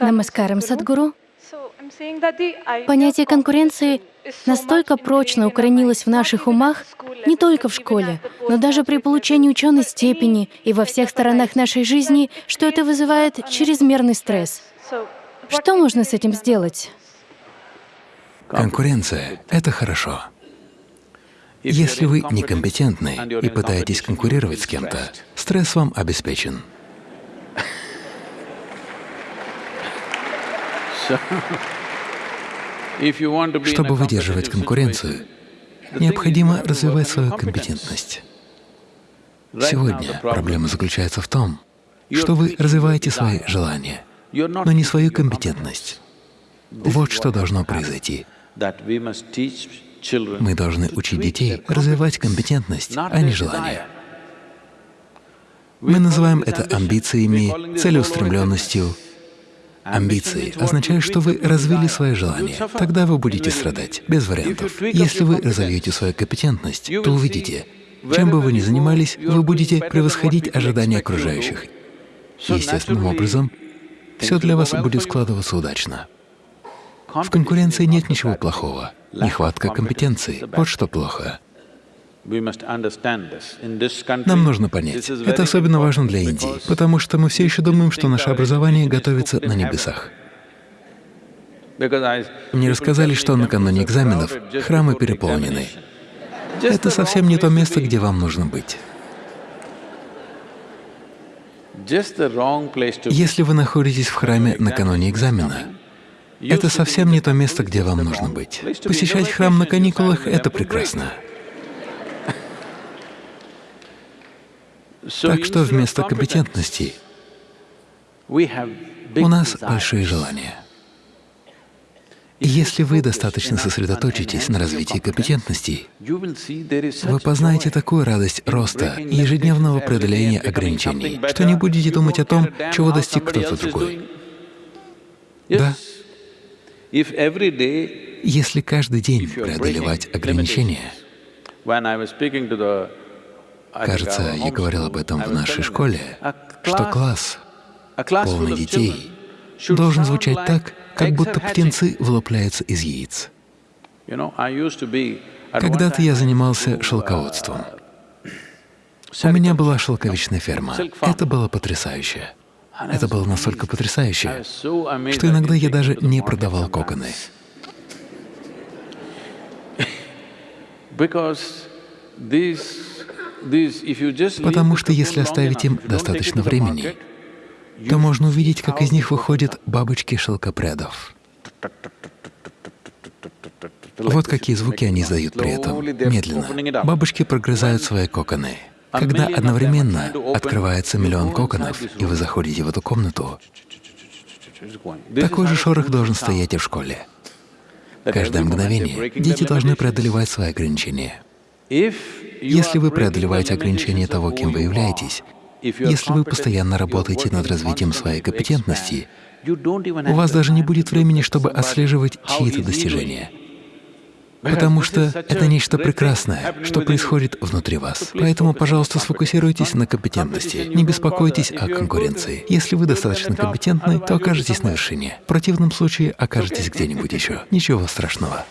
Намаскарам, Садгуру. Понятие конкуренции настолько прочно укоренилось в наших умах, не только в школе, но даже при получении ученой степени и во всех сторонах нашей жизни, что это вызывает чрезмерный стресс. Что можно с этим сделать? Конкуренция — это хорошо. Если вы некомпетентны и пытаетесь конкурировать с кем-то, стресс вам обеспечен. Чтобы выдерживать конкуренцию, необходимо развивать свою компетентность. Сегодня проблема заключается в том, что вы развиваете свои желания, но не свою компетентность. Вот что должно произойти. Мы должны учить детей развивать компетентность, а не желание. Мы называем это амбициями, целеустремленностью. Амбиции означают, что вы развили свое желание. Тогда вы будете страдать, без вариантов. Если вы разовьете свою компетентность, то увидите, чем бы вы ни занимались, вы будете превосходить ожидания окружающих. Естественным образом, все для вас будет складываться удачно. В конкуренции нет ничего плохого. Нехватка компетенции — вот что плохо. Нам нужно понять, это особенно важно для Индии, потому что мы все еще думаем, что наше образование готовится на небесах. Мне рассказали, что накануне экзаменов храмы переполнены. Это совсем не то место, где вам нужно быть. Если вы находитесь в храме накануне экзамена, это совсем не то место, где вам нужно быть. Посещать храм на каникулах — это прекрасно. Так что вместо компетентности у нас большие желания. Если вы достаточно сосредоточитесь на развитии компетентностей, вы познаете такую радость роста и ежедневного преодоления ограничений, что не будете думать о том, чего достиг кто-то другой. Да, если каждый день преодолевать ограничения, кажется, я говорил об этом в нашей школе, что класс, полный детей, должен звучать так, как будто птенцы вылупляются из яиц. Когда-то я занимался шелководством. У меня была шелковичная ферма. Это было потрясающе. Это было настолько потрясающе, что иногда я даже не продавал коконы. Потому что если оставить им достаточно времени, то можно увидеть, как из них выходят бабочки шелкопрядов. Вот какие звуки они издают при этом, медленно. Бабочки прогрызают свои коконы. Когда одновременно открывается миллион коконов, и вы заходите в эту комнату, такой же шорох должен стоять и в школе. Каждое мгновение дети должны преодолевать свои ограничения. Если вы преодолеваете ограничения того, кем вы являетесь, если вы постоянно работаете над развитием своей компетентности, у вас даже не будет времени, чтобы отслеживать чьи-то достижения потому что это нечто прекрасное, что происходит внутри вас. Поэтому, пожалуйста, сфокусируйтесь на компетентности, не беспокойтесь о конкуренции. Если вы достаточно компетентны, то окажетесь на вершине. В противном случае окажетесь где-нибудь еще. Ничего страшного.